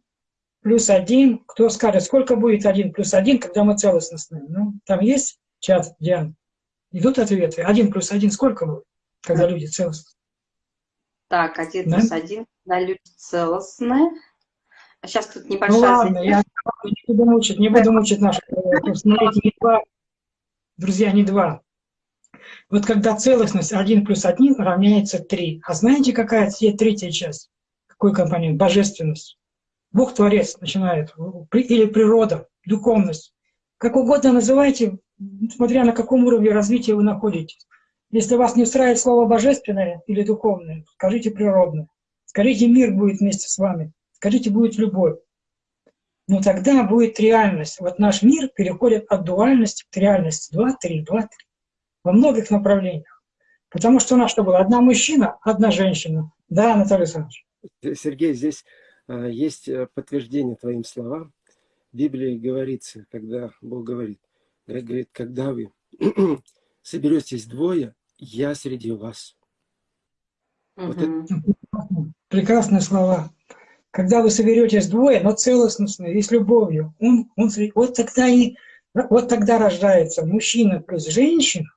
плюс один, кто скажет, сколько будет один плюс один, когда мы целостностные? Ну, там есть чат, Диан? Идут ответы. Один плюс один сколько будет, когда люди целостные? Так, один да? плюс один, когда люди целостные. А сейчас тут небольшая... Ну ладно, я не буду мучить, не буду мучить наших. Смотрите, не два, друзья, не два. Вот когда целостность 1 плюс 1 равняется 3. А знаете, какая третья часть? Какой компонент? Божественность. Бог Творец начинает. Или природа, духовность. Как угодно называйте, смотря на каком уровне развития вы находитесь. Если вас не устраивает слово «божественное» или «духовное», скажите «природное». Скажите «мир будет вместе с вами». Скажите «будет любовь». Но тогда будет реальность. Вот наш мир переходит от дуальности к реальности. Два, три, два, три. Во многих направлениях. Потому что у нас что было? Одна мужчина, одна женщина. Да, Анатолий Александрович? Сергей, здесь а, есть э, подтверждение твоим словам. В Библии говорится, когда Бог говорит, говорит, когда вы <clears throat> соберетесь двое, я среди вас. Вот это... Прекрасные слова. Когда вы соберетесь двое, но целостностные и с любовью, он, он, вот, тогда и, вот тогда рождается мужчина плюс женщина,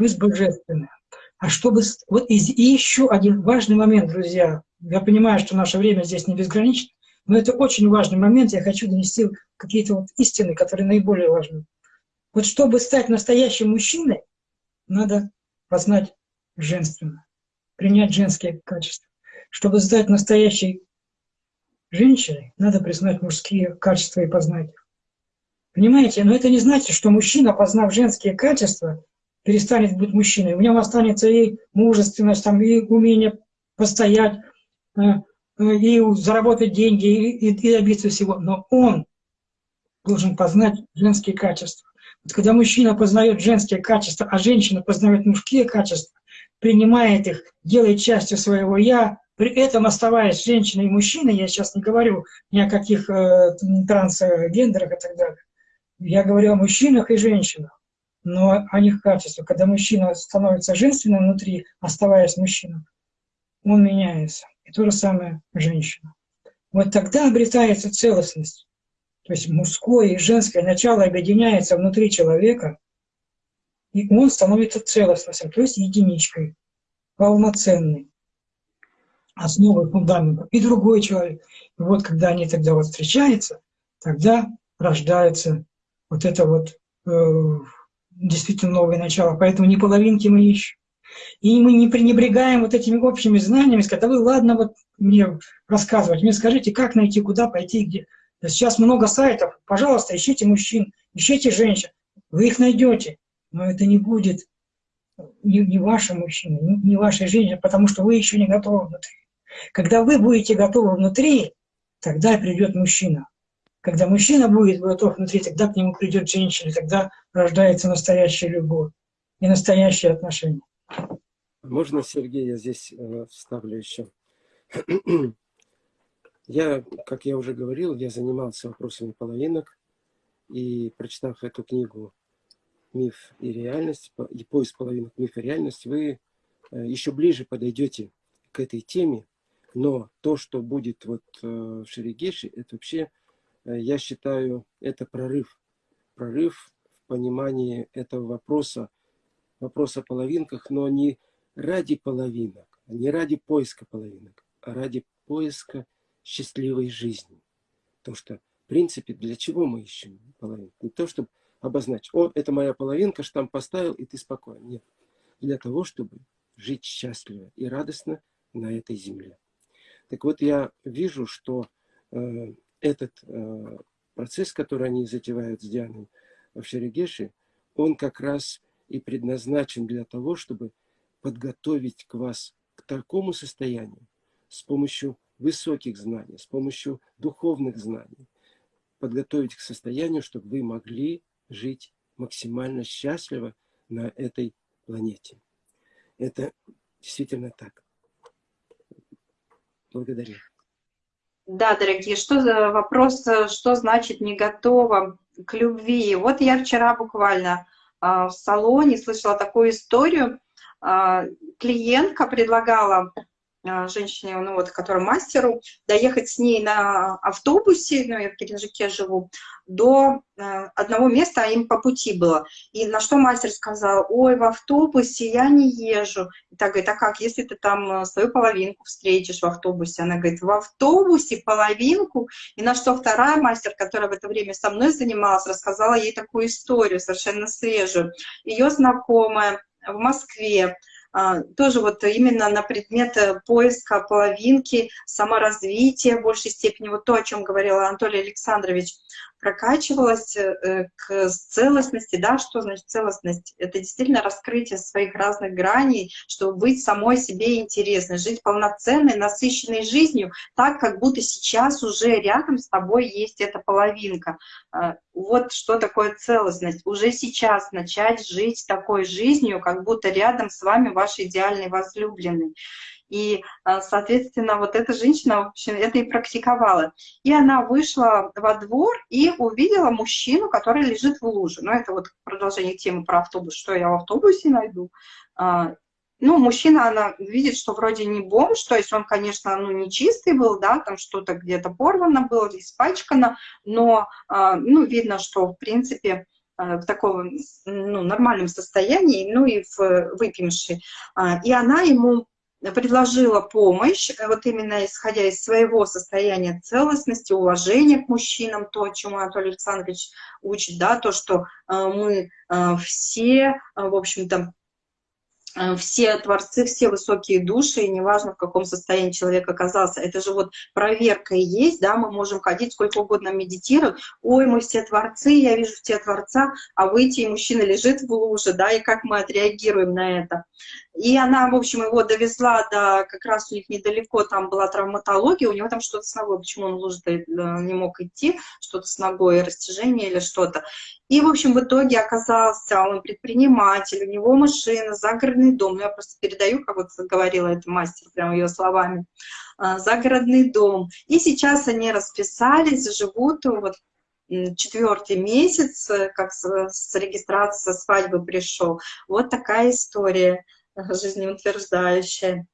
плюс божественное. А чтобы... Вот и, еще один важный момент, друзья. Я понимаю, что наше время здесь не безгранично, но это очень важный момент. Я хочу донести какие-то вот истины, которые наиболее важны. Вот чтобы стать настоящим мужчиной, надо познать женственное, принять женские качества. Чтобы стать настоящей женщиной, надо признать мужские качества и познать их. Понимаете? Но это не значит, что мужчина, познав женские качества, перестанет быть мужчиной. В нем останется и мужественность, там, и умение постоять, э, э, и заработать деньги, и, и добиться всего. Но он должен познать женские качества. Вот когда мужчина познает женские качества, а женщина познает мужские качества, принимает их, делает частью своего «я», при этом оставаясь женщиной и мужчиной, я сейчас не говорю ни о каких э, трансгендерах и так далее, я говорю о мужчинах и женщинах, но о них качествах. Когда мужчина становится женственным внутри, оставаясь мужчиной, он меняется. И то же самое женщина. Вот тогда обретается целостность. То есть мужское и женское начало объединяется внутри человека, и он становится целостностью, то есть единичкой, полноценной, основой фундамента. И другой человек. И вот когда они тогда вот встречаются, тогда рождается вот это вот э, действительно новое начало. Поэтому не половинки мы ищем. И мы не пренебрегаем вот этими общими знаниями, когда вы, ладно, вот мне рассказывать, мне скажите, как найти, куда пойти, где. Сейчас много сайтов, пожалуйста, ищите мужчин, ищите женщин, вы их найдете, но это не будет не, не ваши мужчины, не, не вашей женщины, потому что вы еще не готовы внутри. Когда вы будете готовы внутри, тогда придет мужчина. Когда мужчина будет готов внутри, тогда к нему придет женщина, тогда рождается настоящая любовь и настоящие отношения. Можно, Сергей, я здесь э, вставлю еще? <clears throat> Я, как я уже говорил, я занимался вопросами половинок, и прочитав эту книгу «Миф и реальность», и поиск половинок «Миф и реальность», вы э, еще ближе подойдете к этой теме, но то, что будет вот э, в Шерегеше, это вообще, я считаю, это прорыв. Прорыв в понимании этого вопроса, вопроса о половинках, но не ради половинок, не ради поиска половинок, а ради поиска счастливой жизни. Потому что, в принципе, для чего мы ищем половинку? Не то, чтобы обозначить, о, это моя половинка, штамп поставил, и ты спокоен. Нет. Для того, чтобы жить счастливо и радостно на этой земле. Так вот, я вижу, что э, этот э, процесс, который они затевают с Дианой в Шерегеше, он как раз и предназначен для того, чтобы подготовить к вас к такому состоянию с помощью высоких знаний, с помощью духовных знаний, подготовить к состоянию, чтобы вы могли жить максимально счастливо на этой планете. Это действительно так. Благодарю. Да, дорогие, что за вопрос, что значит не готова к любви? Вот я вчера буквально а, в салоне слышала такую историю. А, клиентка предлагала женщине, ну вот, которая мастеру, доехать с ней на автобусе, ну я в Геленджике живу, до э, одного места, а им по пути было. И на что мастер сказал, ой, в автобусе я не езжу. И так говорит, а как, если ты там э, свою половинку встретишь в автобусе? Она говорит, в автобусе половинку? И на что вторая мастер, которая в это время со мной занималась, рассказала ей такую историю, совершенно свежую. Ее знакомая в Москве, а, тоже вот именно на предмет э, поиска половинки, саморазвития в большей степени, вот то, о чем говорил Анатолий Александрович, прокачивалась э, к целостности, да, что значит целостность? Это действительно раскрытие своих разных граней, чтобы быть самой себе интересной, жить полноценной, насыщенной жизнью, так, как будто сейчас уже рядом с тобой есть эта половинка. А, вот что такое целостность. Уже сейчас начать жить такой жизнью, как будто рядом с вами ваш идеальный возлюбленный. И, а, соответственно, вот эта женщина, в общем, это и практиковала. И она вышла во двор и увидела мужчину, который лежит в луже. Ну, это вот продолжение темы про автобус, что я в автобусе найду. А, ну, мужчина, она видит, что вроде не бомж, то есть он, конечно, ну, не чистый был, да, там что-то где-то порвано было, испачкано, но, а, ну, видно, что, в принципе, в таком ну, нормальном состоянии, ну и в выпившей. И она ему предложила помощь, э, вот именно исходя из своего состояния целостности, уважения к мужчинам, то, чему Анатолий Александрович учит, да, то, что э, мы э, все, в общем-то, Э, все творцы, все высокие души, и неважно, в каком состоянии человек оказался. Это же вот проверка и есть, да, мы можем ходить сколько угодно медитировать. Ой, мы все творцы, я вижу все творца, а выйти, и мужчина лежит в луже, да, и как мы отреагируем на это. И она, в общем, его довезла до, как раз у них недалеко, там была травматология, у него там что-то с ногой, почему он в луже э, не мог идти, что-то с ногой, растяжение или что-то. И, в общем, в итоге оказался он предприниматель, у него машина, загородный дом. Я просто передаю, как вот говорила эта мастер, прямо ее словами. А, загородный дом. И сейчас они расписались, живут вот четвертый месяц, как с регистрации со свадьбы пришел. Вот такая история жизнеутверждающая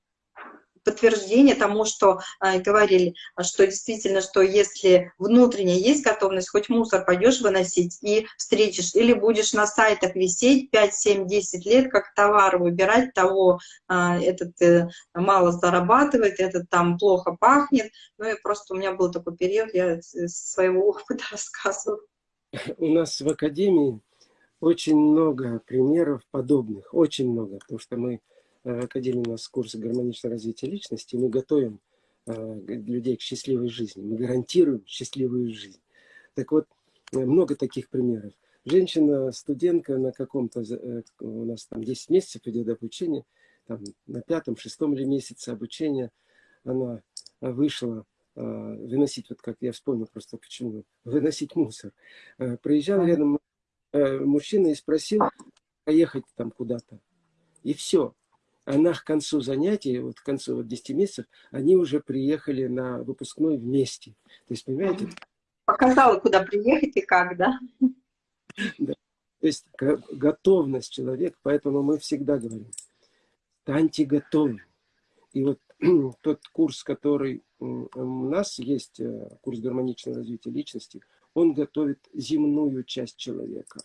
подтверждение тому, что э, говорили, что действительно, что если внутренне есть готовность, хоть мусор пойдешь выносить и встретишь, или будешь на сайтах висеть 5, 7, 10 лет, как товар выбирать того, э, этот э, мало зарабатывает, этот там плохо пахнет. Ну и просто у меня был такой период, я своего опыта <laughs> рассказываю. У нас в Академии очень много примеров подобных, очень много, потому что мы Э, Академии у нас курс гармоничного развития личности. Мы готовим э, людей к счастливой жизни. Мы гарантируем счастливую жизнь. Так вот, э, много таких примеров. Женщина, студентка на каком-то, у нас там 10 месяцев идет обучение, там на пятом, шестом или месяце обучения она вышла выносить, вот как я вспомнил просто почему, выносить мусор. Проезжал рядом мужчина и спросил поехать там куда-то. И все она к концу занятий, вот к концу вот 10 месяцев, они уже приехали на выпускной вместе. То есть, понимаете? Показала, куда приехать и как, да? да. То есть готовность человека, поэтому мы всегда говорим, станьте готовы. И вот <clears throat> тот курс, который у нас есть, э, курс гармоничного развития личности, он готовит земную часть человека,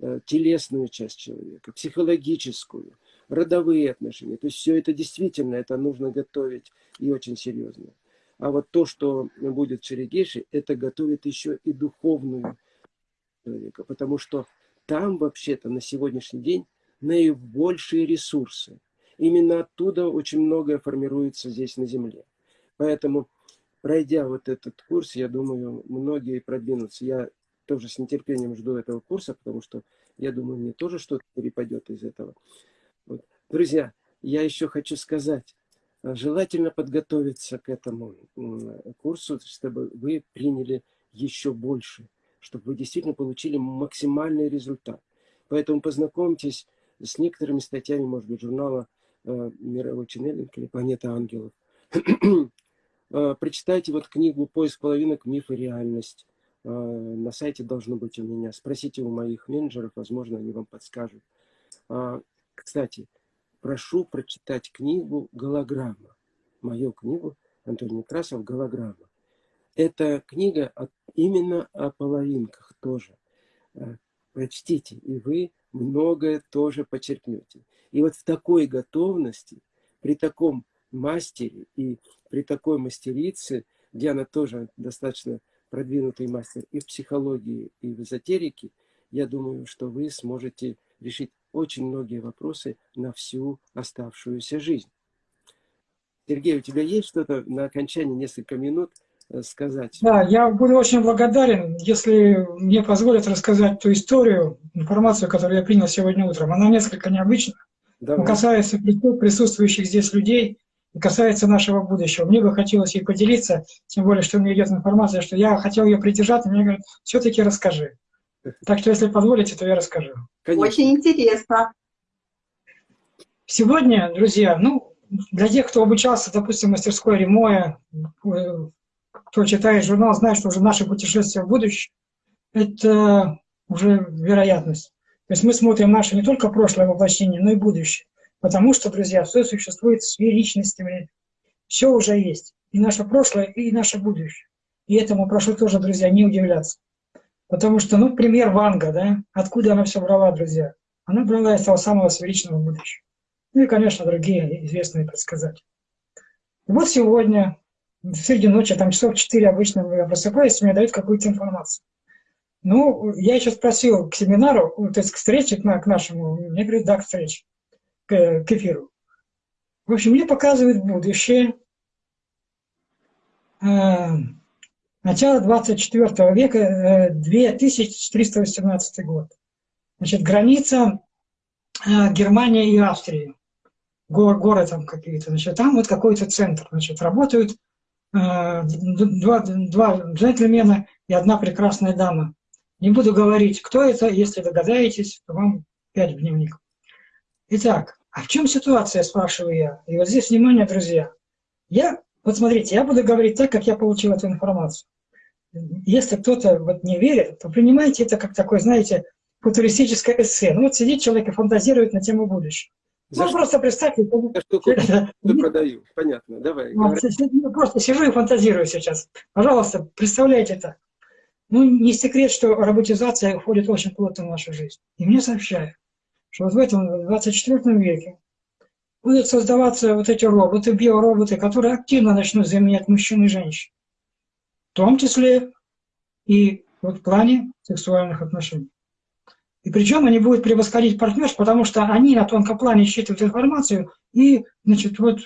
э, телесную часть человека, психологическую, родовые отношения. То есть все это действительно, это нужно готовить и очень серьезно. А вот то, что будет в Шерегеше, это готовит еще и духовную человека, потому что там вообще-то на сегодняшний день наибольшие ресурсы. Именно оттуда очень многое формируется здесь на Земле. Поэтому, пройдя вот этот курс, я думаю, многие продвинутся. Я тоже с нетерпением жду этого курса, потому что я думаю, мне тоже что-то перепадет из этого. Друзья, я еще хочу сказать, э, желательно подготовиться к этому курсу, чтобы вы приняли еще больше, чтобы вы действительно получили максимальный результат. Поэтому познакомьтесь с некоторыми статьями, может быть, журнала э, «Мировой ченнелинг» или «Планета ангелов». <clears throat> э, прочитайте вот книгу «Поиск половинок. Миф и реальность». На сайте должно быть у меня. Спросите у моих менеджеров, возможно, они вам подскажут. Кстати, прошу прочитать книгу «Голограмма». Мою книгу Антоний Некрасов «Голограмма». Это книга именно о половинках тоже. Э, прочтите, и вы многое тоже почерпнете. И вот в такой готовности, при таком мастере и при такой мастерице, где она тоже достаточно продвинутый мастер и в психологии, и в эзотерике, я думаю, что вы сможете решить очень многие вопросы на всю оставшуюся жизнь. Сергей, у тебя есть что-то на окончание несколько минут э, сказать? Да, я буду очень благодарен, если мне позволят рассказать ту историю, информацию, которую я принял сегодня утром. Она несколько необычна, Давай. касается присутствующих здесь людей и касается нашего будущего. Мне бы хотелось ей поделиться, тем более, что мне идет информация, что я хотел ее придержать, и мне говорят, все-таки расскажи. Так что, если позволите, то я расскажу. Конечно. Очень интересно. Сегодня, друзья, ну, для тех, кто обучался, допустим, в мастерской Ремоя, э, кто читает журнал, знает, что уже наше путешествие в будущее – это уже вероятность. То есть мы смотрим наше не только прошлое воплощение, но и будущее. Потому что, друзья, все существует с личностями, все уже есть. И наше прошлое, и наше будущее. И этому прошу тоже, друзья, не удивляться. Потому что, ну, пример Ванга, да, откуда она все брала, друзья? Она брала из того самого сферичного будущего. Ну и, конечно, другие известные предсказатели. И вот сегодня, среди ночи, там часов 4 обычно я просыпаюсь, мне дают какую-то информацию. Ну, я еще спросил к семинару, то есть к встрече, к, к нашему, мне говорят, да, к встрече, к, к эфиру. В общем, мне показывают будущее. Начало 24 века, 2318 э, год. Значит, граница э, Германии и Австрии. Гор, горы там какие-то. Значит, там вот какой-то центр. Значит, работают э, два, два джентльмена и одна прекрасная дама. Не буду говорить, кто это. Если догадаетесь, то вам пять в дневник. Итак, а в чем ситуация, спрашиваю я. И вот здесь внимание, друзья. Я, вот смотрите, я буду говорить так, как я получил эту информацию если кто-то вот не верит, то принимайте это как такое, знаете, футуристическое эссе. Ну вот сидит человек и фантазирует на тему будущего. За ну, что? просто представьте. За что продаю, понятно, давай. Ну, просто сижу и фантазирую сейчас. Пожалуйста, представляйте это. Ну, не секрет, что роботизация входит очень плотно в нашу жизнь. И мне сообщают, что вот в этом 24 веке будут создаваться вот эти роботы, биороботы, которые активно начнут заменять мужчин и женщин том числе и вот в плане сексуальных отношений. И причем они будут превосходить партнерш, потому что они на тонком плане считывают информацию, и, значит, вот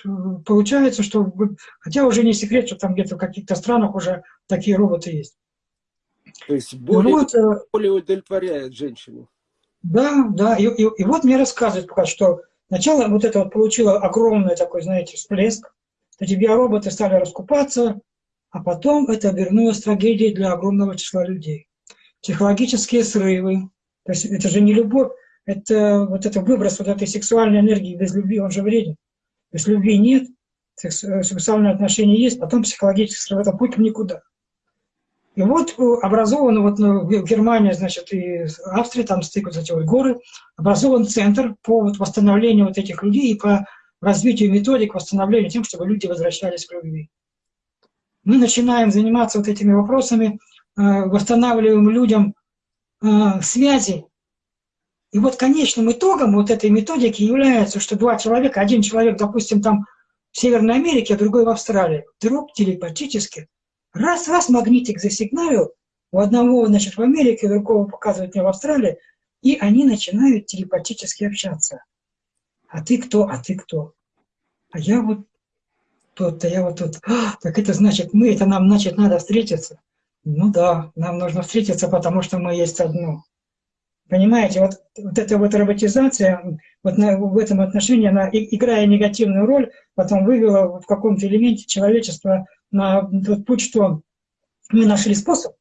получается, что, хотя уже не секрет, что там где-то в каких-то странах уже такие роботы есть. То есть более, вот, э, более удовлетворяет женщину. Да, да, и, и, и вот мне рассказывают пока, что сначала вот это вот получило огромный такой, знаете, всплеск, эти биороботы стали раскупаться, а потом это обернулось трагедией для огромного числа людей. Психологические срывы, то есть это же не любовь, это вот это выброс вот этой сексуальной энергии без любви, он же вреден. То есть любви нет, э, сексуальные отношения есть, потом психологический срыв, это путь никуда. И вот э, образован вот ну, в Германии, значит, и Австрии, там стыкаются эти вот горы, образован центр по вот восстановлению вот этих людей и по развитию методик восстановления тем, чтобы люди возвращались к любви мы начинаем заниматься вот этими вопросами, э, восстанавливаем людям э, связи. И вот конечным итогом вот этой методики является, что два человека, один человек, допустим, там в Северной Америке, а другой в Австралии, вдруг телепатически, раз-раз магнитик засигналил, у одного, значит, в Америке, у другого показывает мне в Австралии, и они начинают телепатически общаться. А ты кто? А ты кто? А я вот тут-то, я вот тут. Так это значит мы, это нам, значит, надо встретиться. Ну да, нам нужно встретиться, потому что мы есть одно. Понимаете, вот, вот эта вот роботизация, вот на, в этом отношении, она, играя негативную роль, потом вывела в каком-то элементе человечества на тот путь, что мы нашли способ,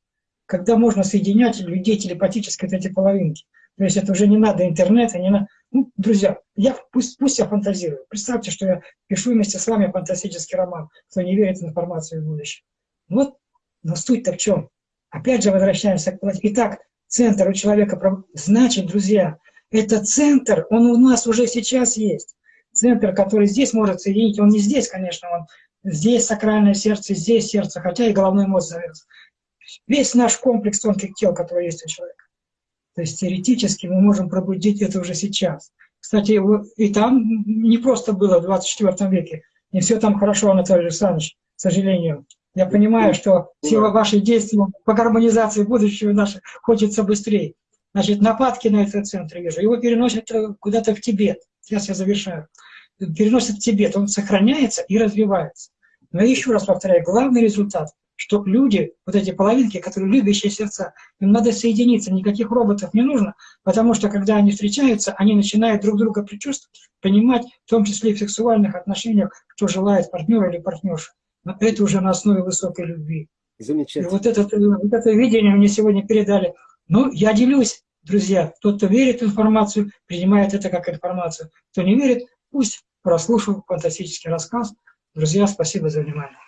когда можно соединять людей телепатически, вот эти половинки. То есть это уже не надо интернета, не надо. Ну, друзья, я, пусть, пусть я фантазирую. Представьте, что я пишу вместе с вами фантастический роман, кто не верит в информацию в будущем. Вот, но суть-то в чем? Опять же возвращаемся к... Итак, центр у человека... Значит, друзья, это центр, он у нас уже сейчас есть. Центр, который здесь может соединить, он не здесь, конечно, он здесь сакральное сердце, здесь сердце, хотя и головной мозг зовется. Весь наш комплекс тонких тел, который есть у человека. То есть теоретически мы можем пробудить это уже сейчас. Кстати, и там не просто было в 24 веке. Не все там хорошо, Анатолий Александрович, к сожалению. Я понимаю, что все ваши действия по гармонизации будущего нашего хочется быстрее. Значит, нападки на этот центр вижу. Его переносят э, куда-то в Тибет. Сейчас я завершаю. Переносят в Тибет. Он сохраняется и развивается. Но еще раз повторяю, главный результат что люди, вот эти половинки, которые любящие сердца, им надо соединиться, никаких роботов не нужно, потому что когда они встречаются, они начинают друг друга предчувствовать, понимать, в том числе и в сексуальных отношениях, кто желает партнера или партнершу. Но это уже на основе высокой любви. Замечательно. И вот это, вот это видение мне сегодня передали. Ну, я делюсь, друзья. Тот, кто верит в информацию, принимает это как информацию. Кто не верит, пусть прослушал фантастический рассказ. Друзья, спасибо за внимание.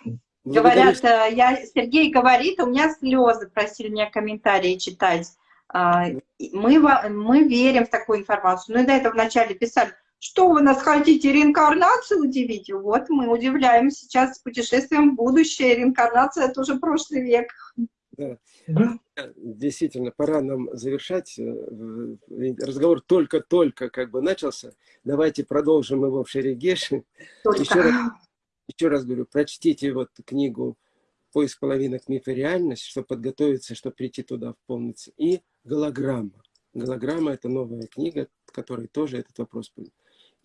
Говорят, э, я, Сергей говорит, у меня слезы, просили меня комментарии читать. А, мы, мы верим в такую информацию. Ну и до этого вначале писали, что вы нас хотите реинкарнацию удивить? Вот мы удивляем сейчас путешествием в будущее. Реинкарнация – это уже прошлый век. Да. Действительно, пора нам завершать. Э, разговор только-только как бы начался. Давайте продолжим его в Шерегеше. <laughs> Еще раз, еще раз говорю, прочтите вот книгу «Поиск половинок. Миф и реальность», чтобы подготовиться, чтобы прийти туда в полностью. И голограмма. Голограмма – это новая книга, которая тоже этот вопрос будет.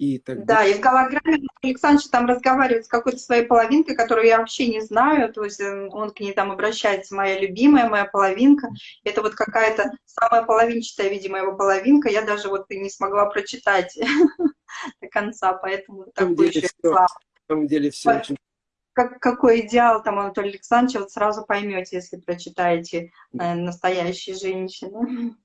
И тогда... Да, и в голограмме Александр там разговаривает с какой-то своей половинкой, которую я вообще не знаю, то есть э, он к ней там обращается, моя любимая, моя половинка. Это вот какая-то самая половинчатая, видимо, его половинка, я даже вот и не смогла прочитать <laughs> до конца, поэтому такой еще самом деле все очень... Как, какой идеал там Анатолий Александрович, вот сразу поймете, если прочитаете э, «Настоящие женщины».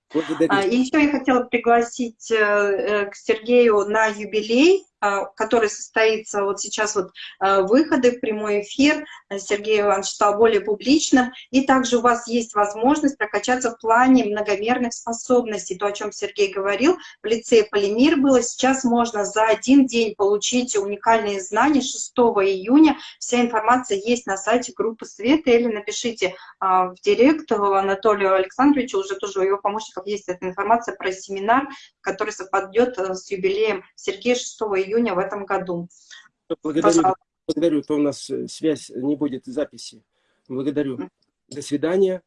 А, и еще я хотела пригласить э, э, к Сергею на юбилей а, который состоится вот сейчас вот а, выходы в прямой эфир. Сергей Иванович стал более публичным. И также у вас есть возможность прокачаться в плане многомерных способностей. То, о чем Сергей говорил, в лице Полимир было. Сейчас можно за один день получить уникальные знания 6 июня. Вся информация есть на сайте группы Света. Или напишите а, в директ Анатолию Александровичу, уже тоже его помощников есть эта информация про семинар, который совпадет э, с юбилеем Сергея 6 июня июня в этом году. Благодарю, благодарю, то у нас э, связь не будет записи. Благодарю. До свидания.